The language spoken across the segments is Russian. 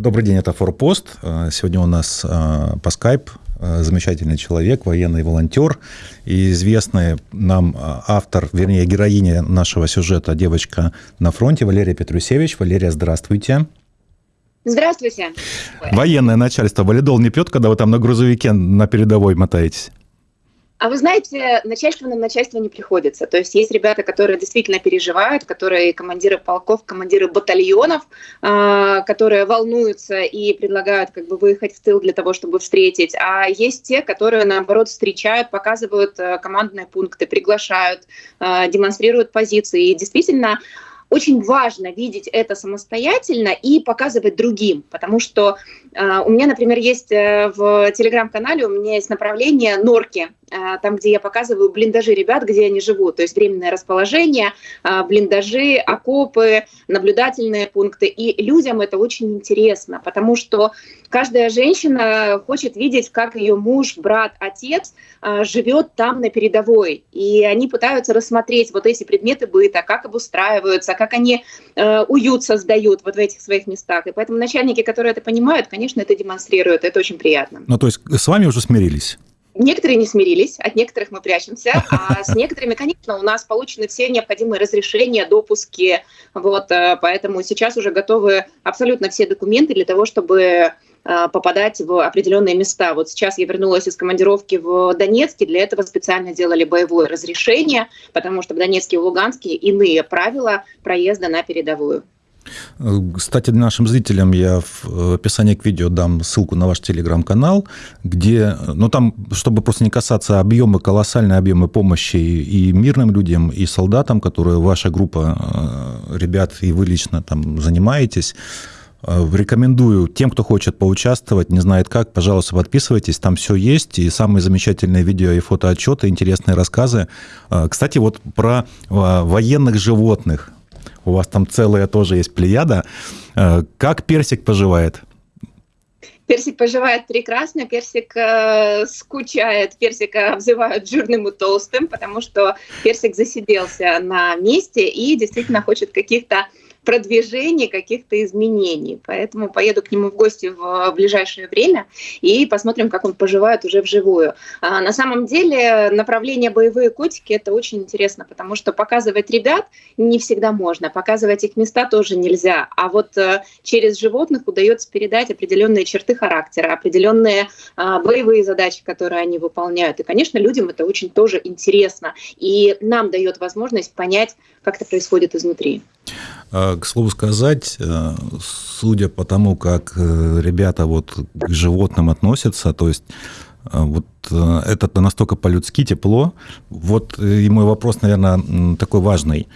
Добрый день, это Форпост. Э, сегодня у нас э, по скайп э, замечательный человек, военный волонтер и известный нам автор, вернее, героиня нашего сюжета «Девочка на фронте» Валерия Петрусевич. Валерия, здравствуйте. Здравствуйте. Военное начальство валидол не пьет, когда вы там на грузовике на передовой мотаетесь? А вы знаете, начальство на начальство не приходится. То есть есть ребята, которые действительно переживают, которые командиры полков, командиры батальонов, а, которые волнуются и предлагают как бы выехать в тыл для того, чтобы встретить. А есть те, которые наоборот встречают, показывают э, командные пункты, приглашают, э, демонстрируют позиции. И действительно очень важно видеть это самостоятельно и показывать другим, потому что э, у меня, например, есть э, в телеграм-канале, у меня есть направление норки, э, там, где я показываю блиндажи ребят, где они живут, то есть временное расположение, э, блиндажи, окопы, наблюдательные пункты, и людям это очень интересно, потому что каждая женщина хочет видеть, как ее муж, брат, отец живет там на передовой, и они пытаются рассмотреть вот эти предметы быта, как обустраиваются, как они э, уют создают вот в этих своих местах. И поэтому начальники, которые это понимают, конечно, это демонстрируют. Это очень приятно. Ну, то есть с вами уже смирились? Некоторые не смирились, от некоторых мы прячемся, а с некоторыми, конечно, у нас получены все необходимые разрешения, допуски, вот, э, поэтому сейчас уже готовы абсолютно все документы для того, чтобы Э, попадать в определенные места. Вот сейчас я вернулась из командировки в Донецке, для этого специально делали боевое разрешение, потому что в Донецке и Луганске иные правила проезда на передовую. Кстати, нашим зрителям я в описании к видео дам ссылку на ваш телеграм-канал, где, ну там, чтобы просто не касаться объемы, колоссальные объемы помощи и мирным людям, и солдатам, которые ваша группа э, ребят и вы лично там занимаетесь, Э, рекомендую тем, кто хочет поучаствовать, не знает как, пожалуйста, подписывайтесь, там все есть, и самые замечательные видео и фотоотчеты, интересные рассказы. Э, кстати, вот про э, военных животных. У вас там целая тоже есть плеяда. Как персик поживает? Персик поживает прекрасно, персик э, скучает, персика обзывают жирным и толстым, потому что персик засиделся на месте и действительно хочет каких-то продвижения, каких-то изменений. Поэтому поеду к нему в гости в ближайшее время и посмотрим, как он поживает уже вживую. А на самом деле направление боевые котики это очень интересно, потому что показывать ребят не всегда можно, показывать их места тоже нельзя. А вот э, через животных удается передать определенные черты характера, определенные а, боевые задачи, которые они выполняют. И, конечно, людям это очень тоже интересно. И нам дает возможность понять, как это происходит изнутри. А, к слову сказать, э, судя по тому, как э, ребята вот к животным относятся, то есть э, вот это настолько по-людски тепло. Вот и мой вопрос, наверное, такой важный.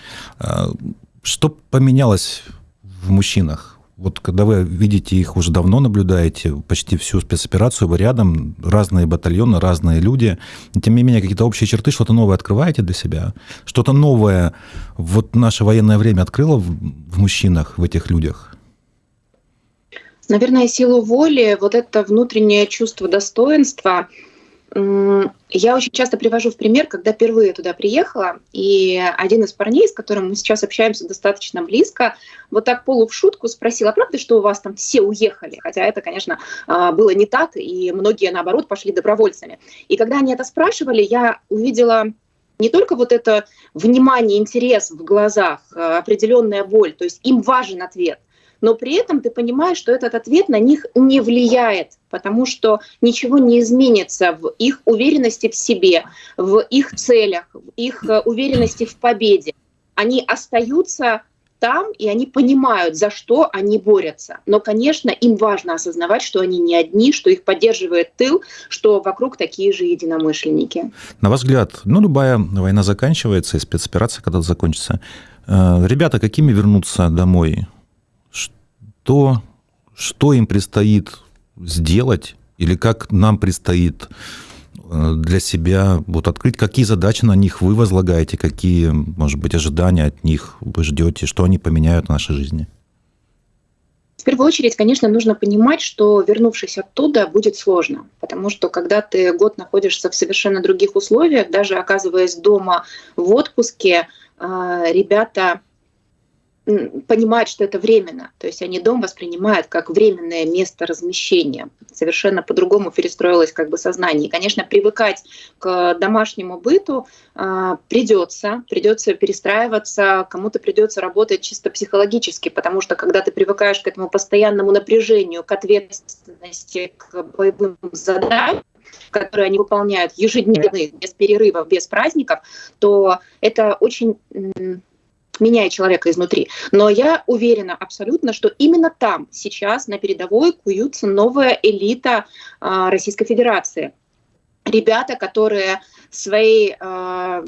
Что поменялось в мужчинах? Вот когда вы видите их уже давно наблюдаете, почти всю спецоперацию, вы рядом, разные батальоны, разные люди, тем не менее какие-то общие черты, что-то новое открываете для себя, что-то новое вот наше военное время открыло в, в мужчинах, в этих людях? Наверное, силу воли, вот это внутреннее чувство достоинства – я очень часто привожу в пример, когда впервые туда приехала, и один из парней, с которым мы сейчас общаемся достаточно близко, вот так полу в шутку спросил, а правда, что у вас там все уехали? Хотя это, конечно, а, было не так, и многие, наоборот, пошли добровольцами. И когда они это спрашивали, я увидела не только вот это внимание, интерес в глазах, а, определенная боль, то есть им важен ответ – но при этом ты понимаешь, что этот ответ на них не влияет, потому что ничего не изменится в их уверенности в себе, в их целях, в их э, уверенности в победе. Они остаются там, и они понимают, за что они борются. Но, конечно, им важно осознавать, что они не одни, что их поддерживает тыл, что вокруг такие же единомышленники. На ваш взгляд, ну, любая война заканчивается, и спецоперация когда-то закончится. Э, ребята какими вернутся домой? То, что им предстоит сделать или как нам предстоит э, для себя вот открыть, какие задачи на них вы возлагаете, какие, может быть, ожидания от них вы ждете, что они поменяют в нашей жизни? В первую очередь, конечно, нужно понимать, что вернувшись оттуда, будет сложно, потому что когда ты год находишься в совершенно других условиях, даже оказываясь дома в отпуске, э, ребята понимают, что это временно. То есть они дом воспринимают как временное место размещения. Совершенно по-другому перестроилось как бы сознание. И, конечно, привыкать к домашнему быту э, придется, придется перестраиваться, кому-то придется работать чисто психологически, потому что когда ты привыкаешь к этому постоянному напряжению, к ответственности, к боевым задачам, которые они выполняют ежедневно, без перерывов, без праздников, то это очень меняет человека изнутри. Но я уверена абсолютно, что именно там сейчас на передовой куются новая элита э, Российской Федерации. Ребята, которые своей э,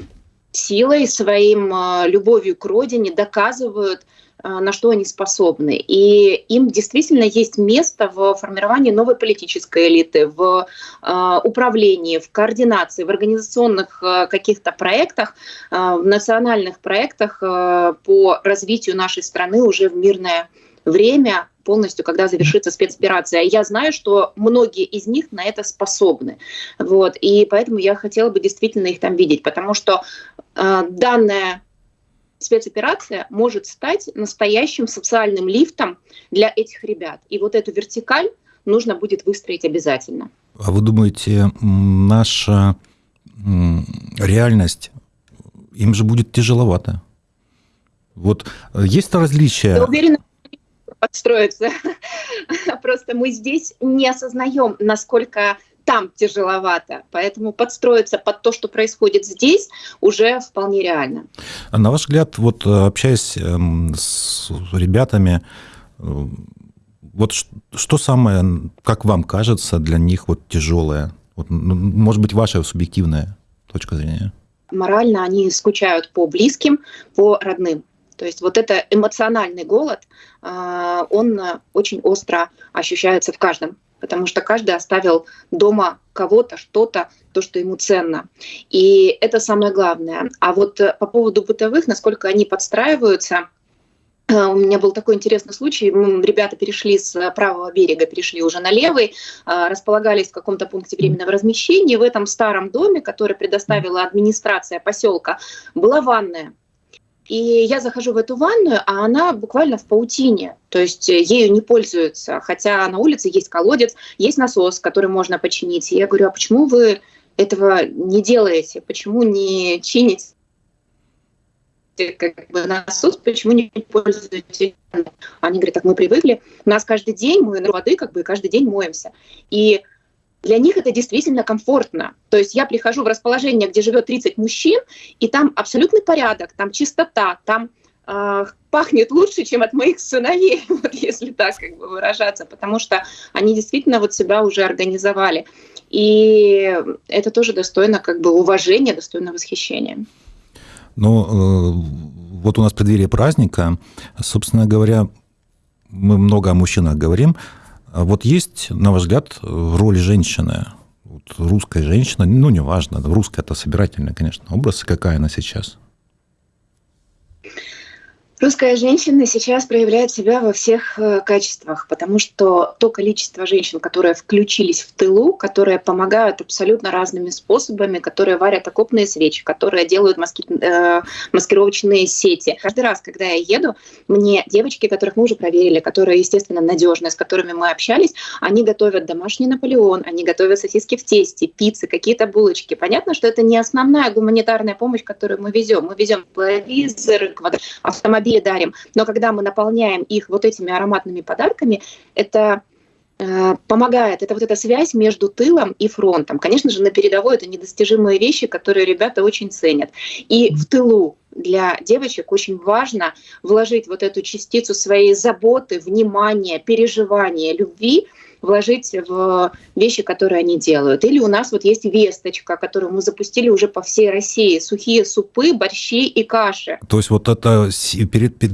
силой, своим э, любовью к родине доказывают Э, на что они способны. И им действительно есть место в формировании новой политической элиты, в э, управлении, в координации, в организационных каких-то проектах, в национальных проектах по развитию нашей страны уже в мирное время, полностью, когда завершится спецоперация. Я знаю, что многие из них на это способны. Вот. И поэтому я хотела бы действительно их там видеть, потому что данная спецоперация может стать настоящим социальным лифтом для этих ребят. И вот эту вертикаль нужно будет выстроить обязательно. А вы думаете, наша реальность, им же будет тяжеловато? Вот э, есть различия? Я уверена, подстроиться. Просто мы здесь не осознаем, насколько там тяжеловато. Поэтому подстроиться под то, что происходит здесь, уже вполне реально. А на ваш взгляд, вот э, общаясь эм, с ребятами, э, вот что самое, как вам кажется, для них вот тяжелое? Вот, может быть, ваша субъективная точка зрения? Морально они скучают по близким, по родным. То есть вот это эмоциональный голод, э, он очень остро ощущается в каждом потому что каждый оставил дома кого-то, что-то, то, что ему ценно. И это самое главное. А вот э, по поводу бытовых, насколько они подстраиваются, э, у меня был такой интересный случай. Ребята перешли с правого берега, перешли уже на левый, э, располагались в каком-то пункте временного размещения. В этом старом доме, который предоставила администрация поселка, была ванная. И я захожу в эту ванную, а она буквально в паутине, то есть э, ею не пользуются, хотя на улице есть колодец, есть насос, который можно починить. И я говорю, а почему вы этого не делаете, почему не чините как бы насос, почему не пользуетесь? Они говорят, так мы привыкли, у нас каждый день мы на воды, как бы каждый день моемся. И для них это действительно комфортно. То есть я прихожу в расположение, где живет 30 мужчин, и там абсолютный порядок, там чистота, там э, пахнет лучше, чем от моих сыновей, вот если так как бы выражаться, потому что они действительно вот себя уже организовали. И это тоже достойно как бы уважения, достойно восхищения. Ну, э, вот у нас преддверие праздника, собственно говоря, мы много о мужчинах говорим, а вот есть, на ваш взгляд, роль женщины, вот русской женщины, ну, неважно, русская это собирательная, конечно, образ, какая она сейчас? Русская женщина сейчас проявляет себя во всех э, качествах, потому что то количество женщин, которые включились в тылу, которые помогают абсолютно разными способами, которые варят окопные свечи, которые делают маски, э, маскировочные сети. Каждый раз, когда я еду, мне девочки, которых мы уже проверили, которые, естественно, надежные, с которыми мы общались, они готовят домашний Наполеон, они готовят сосиски в тесте, пиццы, какие-то булочки. Понятно, что это не основная гуманитарная помощь, которую мы везем. Мы везем телевизор, автомобиль, автомобили дарим. Но когда мы наполняем их вот этими ароматными подарками, это э, помогает. Это вот эта связь между тылом и фронтом. Конечно же, на передовой это недостижимые вещи, которые ребята очень ценят. И в тылу для девочек очень важно вложить вот эту частицу своей заботы, внимания, переживания, любви вложить в вещи, которые они делают. Или у нас вот есть весточка, которую мы запустили уже по всей России. Сухие супы, борщи и каши. То есть вот это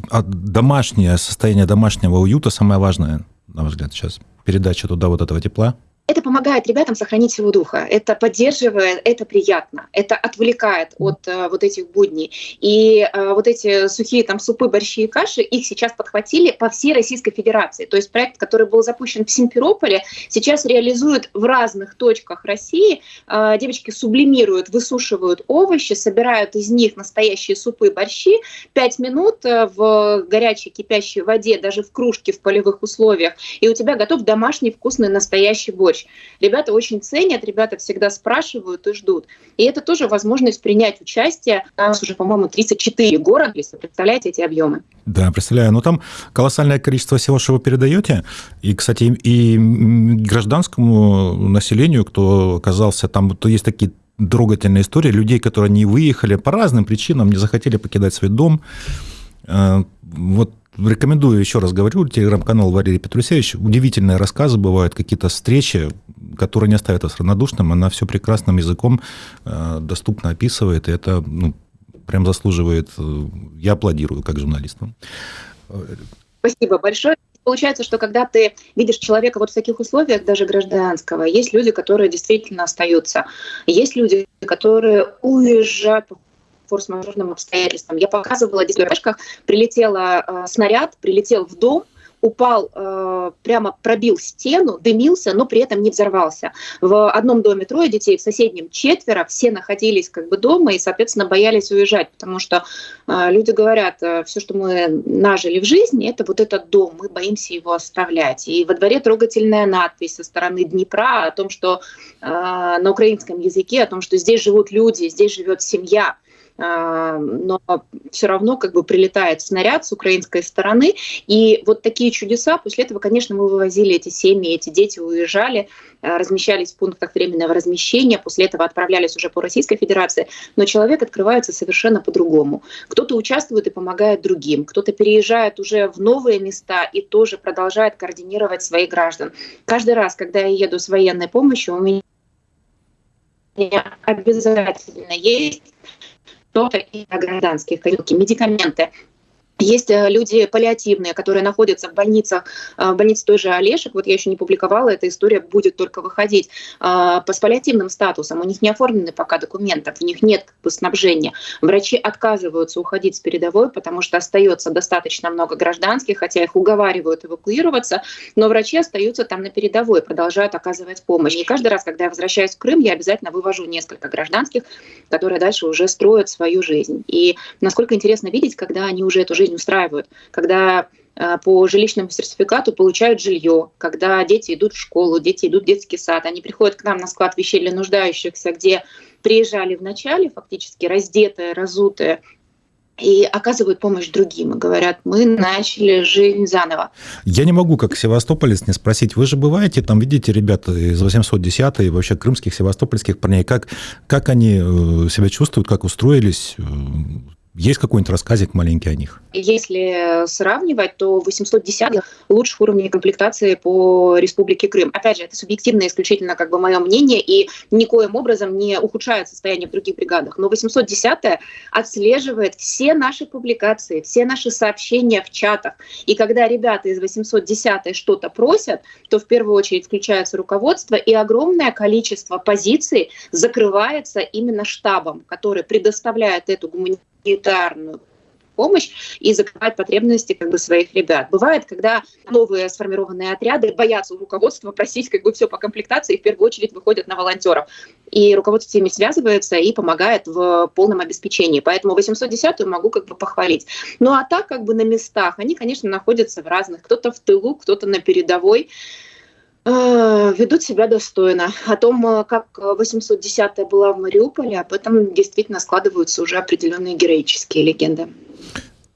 а, домашнее состояние домашнего уюта самое важное, на ваш взгляд, сейчас? Передача туда вот этого тепла? Это помогает ребятам сохранить силу духа, это поддерживает, это приятно, это отвлекает от э, вот этих будней. И э, вот эти сухие там супы, борщи и каши, их сейчас подхватили по всей Российской Федерации. То есть проект, который был запущен в Симферополе, сейчас реализуют в разных точках России. Э, девочки сублимируют, высушивают овощи, собирают из них настоящие супы, борщи. Пять минут э, в горячей кипящей воде, даже в кружке в полевых условиях, и у тебя готов домашний вкусный настоящий борщ помочь. Ребята очень ценят, ребята всегда спрашивают и ждут. И это тоже возможность принять участие. У нас уже, по-моему, 34 города, если представляете эти объемы. Да, представляю. Но там колоссальное количество всего, что вы передаете. И, кстати, и гражданскому населению, кто оказался там, то есть такие трогательные истории людей, которые не выехали по разным причинам, не захотели покидать свой дом. Э, вот Рекомендую, еще раз говорю, телеграм-канал Валерий Петрусевич. Удивительные рассказы бывают, какие-то встречи, которые не оставят вас равнодушным. Она все прекрасным языком э, доступно описывает, и это ну, прям заслуживает... Э, я аплодирую как журналисту. Спасибо большое. Получается, что когда ты видишь человека вот в таких условиях, даже гражданского, есть люди, которые действительно остаются. Есть люди, которые уезжают форс-мажорным обстоятельствам. Я показывала дисплей прилетела э, снаряд, прилетел в дом, упал, э, прямо пробил стену, дымился, но при этом не взорвался. В одном доме трое детей, в соседнем четверо, все находились как бы дома и, соответственно, боялись уезжать, потому что э, люди говорят, э, все, что мы нажили в жизни, это вот этот дом, мы боимся его оставлять. И во дворе трогательная надпись со стороны Днепра о том, что э, на украинском языке, о том, что здесь живут люди, здесь живет семья. А, но все равно как бы прилетает снаряд с украинской стороны. И вот такие чудеса, после этого, конечно, мы вывозили эти семьи, эти дети уезжали, а, размещались в пунктах временного размещения, после этого отправлялись уже по Российской Федерации, но человек открывается совершенно по-другому. Кто-то участвует и помогает другим, кто-то переезжает уже в новые места и тоже продолжает координировать своих граждан. Каждый раз, когда я еду с военной помощью, у меня обязательно есть что-то и гражданских, медикаменты, есть э, люди паллиативные, которые находятся в больницах, э, в больнице той же Олешек, вот я еще не публиковала, эта история будет только выходить, э, с паллиативным статусом, у них не оформлены пока документов, у них нет как бы, снабжения. Врачи отказываются уходить с передовой, потому что остается достаточно много гражданских, хотя их уговаривают эвакуироваться, но врачи остаются там на передовой, продолжают оказывать помощь. И каждый раз, когда я возвращаюсь в Крым, я обязательно вывожу несколько гражданских, которые дальше уже строят свою жизнь. И насколько интересно видеть, когда они уже эту жизнь жизнь устраивают, когда э, по жилищному сертификату получают жилье, когда дети идут в школу, дети идут в детский сад, они приходят к нам на склад вещей для нуждающихся, где приезжали в начале, фактически раздетые, разутые, и оказывают помощь другим и говорят, мы начали жизнь заново. Я не могу, как севастополец, не спросить, вы же бываете, там видите ребята из 810 и вообще крымских, севастопольских парней, как, как они э, себя чувствуют, как устроились, э, есть какой-нибудь рассказик маленький о них? Если сравнивать, то 810 лучших уровней комплектации по Республике Крым. Опять же, это субъективно исключительно как бы мое мнение и никоим образом не ухудшает состояние в других бригадах. Но 810 отслеживает все наши публикации, все наши сообщения в чатах. И когда ребята из 810 что-то просят, то в первую очередь включается руководство, и огромное количество позиций закрывается именно штабом, который предоставляет эту гуманитарную гуманитарную помощь и закрывать потребности как бы своих ребят. Бывает, когда новые сформированные отряды боятся у руководства просить как бы все по комплектации и в первую очередь выходят на волонтеров. И руководство с связывается и помогает в полном обеспечении. Поэтому 810-ю могу как бы похвалить. Ну а так как бы на местах, они, конечно, находятся в разных. Кто-то в тылу, кто-то на передовой. Э, ведут себя достойно. О том, э, как 810-я была в Мариуполе, об этом действительно складываются уже определенные героические легенды.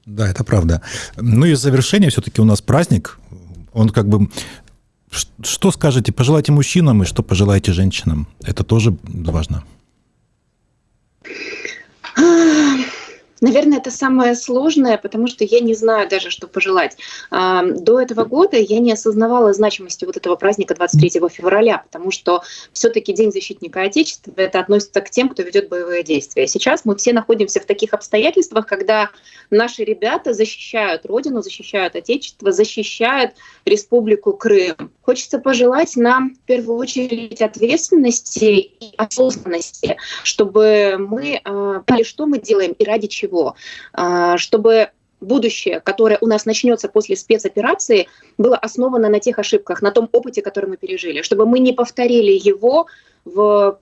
Да, это правда. Ну и завершение все-таки у нас праздник. Он как бы... Что скажете, пожелайте мужчинам и что пожелаете женщинам? Это тоже важно. Наверное, это самое сложное, потому что я не знаю даже, что пожелать. До этого года я не осознавала значимости вот этого праздника 23 февраля, потому что все-таки День защитника Отечества это относится к тем, кто ведет боевые действия. Сейчас мы все находимся в таких обстоятельствах, когда наши ребята защищают Родину, защищают Отечество, защищают Республику Крым хочется пожелать нам в первую очередь ответственности и осознанности, чтобы мы э, поняли, что мы делаем и ради чего, э, чтобы будущее, которое у нас начнется после спецоперации, было основано на тех ошибках, на том опыте, который мы пережили, чтобы мы не повторили его в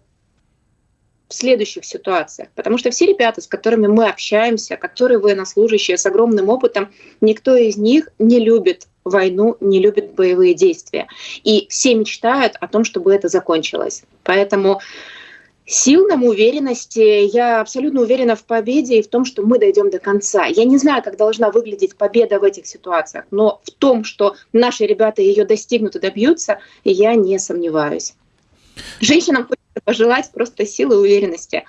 в следующих ситуациях. Потому что все ребята, с которыми мы общаемся, которые военнослужащие с огромным опытом, никто из них не любит войну, не любит боевые действия. И все мечтают о том, чтобы это закончилось. Поэтому Сил нам, уверенности. Я абсолютно уверена в победе и в том, что мы дойдем до конца. Я не знаю, как должна выглядеть победа в этих ситуациях, но в том, что наши ребята ее достигнут и добьются, я не сомневаюсь. Женщинам хочется пожелать просто силы и уверенности.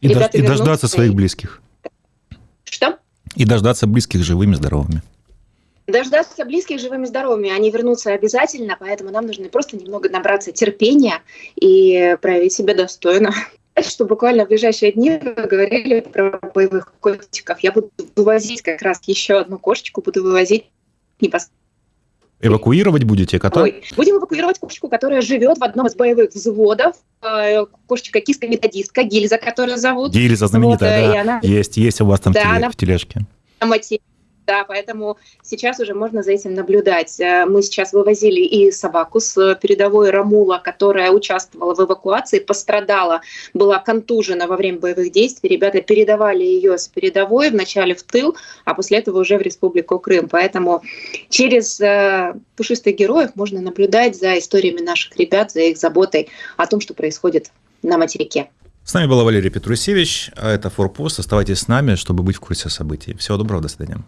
И, дож- и дождаться своих близких. Что? И дождаться близких живыми, здоровыми. Дождаться близких живыми здоровыми, они вернутся обязательно, поэтому нам нужно просто немного набраться терпения и проявить себя достойно. Что буквально в ближайшие дни вы говорили про боевых котиков. Я буду вывозить как раз еще одну кошечку, буду вывозить непосредственно Эвакуировать будете кота? Ой, будем эвакуировать кошечку, которая живет в одном из боевых взводов. Э, кошечка киска-методистка, Гильза, которую зовут. Гильза знаменитая, вот, да. Она... Есть, есть у вас там да, в, теле, она... в тележке. Да, поэтому сейчас уже можно за этим наблюдать. Э, мы сейчас вывозили и собаку с передовой Рамула, которая участвовала в эвакуации, пострадала, была контужена во время боевых действий. Ребята передавали ее с передовой вначале в тыл, а после этого уже в Республику Крым. Поэтому через э, пушистых героев можно наблюдать за историями наших ребят, за их заботой о том, что происходит на материке. С нами была Валерия Петрусевич, а это Форпост. Оставайтесь с нами, чтобы быть в курсе событий. Всего доброго, до свидания.